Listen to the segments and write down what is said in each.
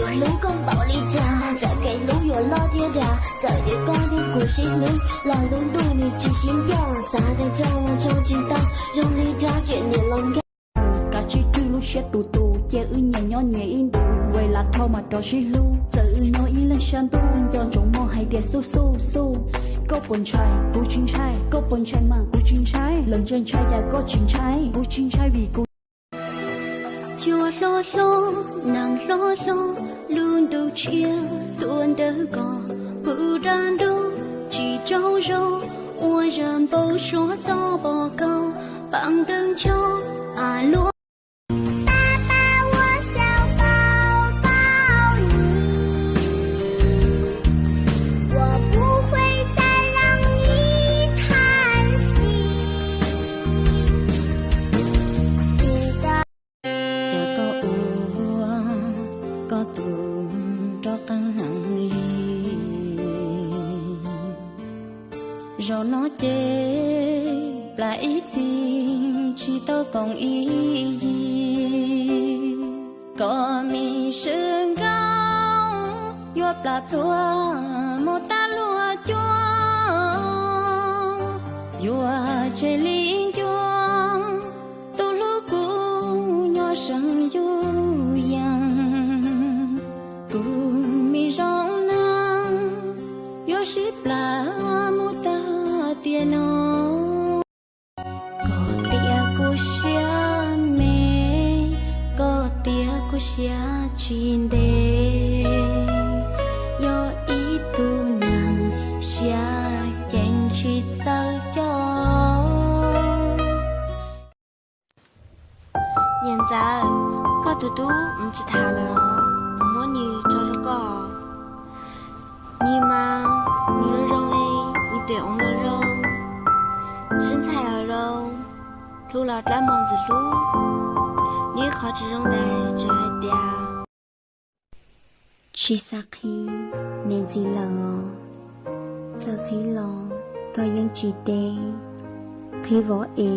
有路公保利家，再给路有老爹家，在这高的故事里，老龙对你记心跳，撒的照啊照进当，用力抓住你龙干。 cả chi chư lu xe tù tù che ư nhẹ nhỏ nhẹ in đủ quay là thâu mà trò chi lu giờ ư nhỏ in lên sàn tu yon trong mò hay đẹp su su su có bồn trai bù chín trai có bồn trai mà bù chín trai lần trên trai đã có chín trai bù chín trai vì cô Chùa lo lo, nàng lo lo, luôn đầu chia, tuôn đỡ gò, bự đàn đô, chỉ trâu rô, ua ràn bầu số to bò câu, bằng tương châu, à rồi nó chê, là ý gì chỉ tôi còn ý gì? Có mi sương cao yo là lúa một ta lúa chua yo chơi linh chua tôi lúc cũ, nhỏ sang yu cho có tia cô xia mê có tia cô xia chín đề do ý tu nàng xia chẳng chỉ sao cho. Nhân giờ có tu tu, không chỉ thà là muốn như cho cho có nhưng mà 路了大忙子路，你靠这种的这点。 Chỉ xa khi nên gì lo Giờ khi lo Có những chỉ đê Khi võ ế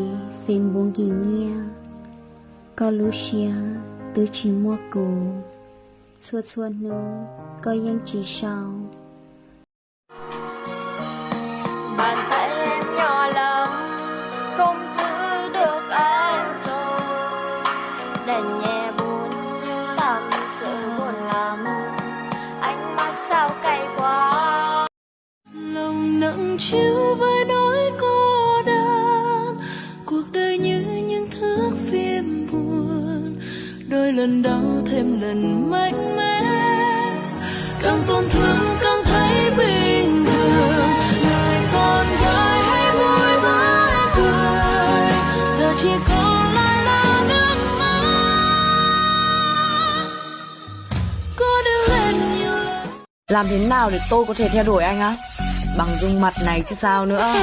Phim buông ghi nha Có lũ xia Tứ chỉ mua cù Xua xua nô Có những chỉ sau đèn nhẹ buồn. Tâm sự buồn lắm ánh mắt sao cay quá. Lòng nặng chiếu với nỗi cô đơn. Cuộc đời như những thước phim buồn. Đôi lần đau thêm lần mạnh mẽ. Càng tổn thương càng Làm thế nào để tôi có thể theo đuổi anh á? Bằng dung mặt này chứ sao nữa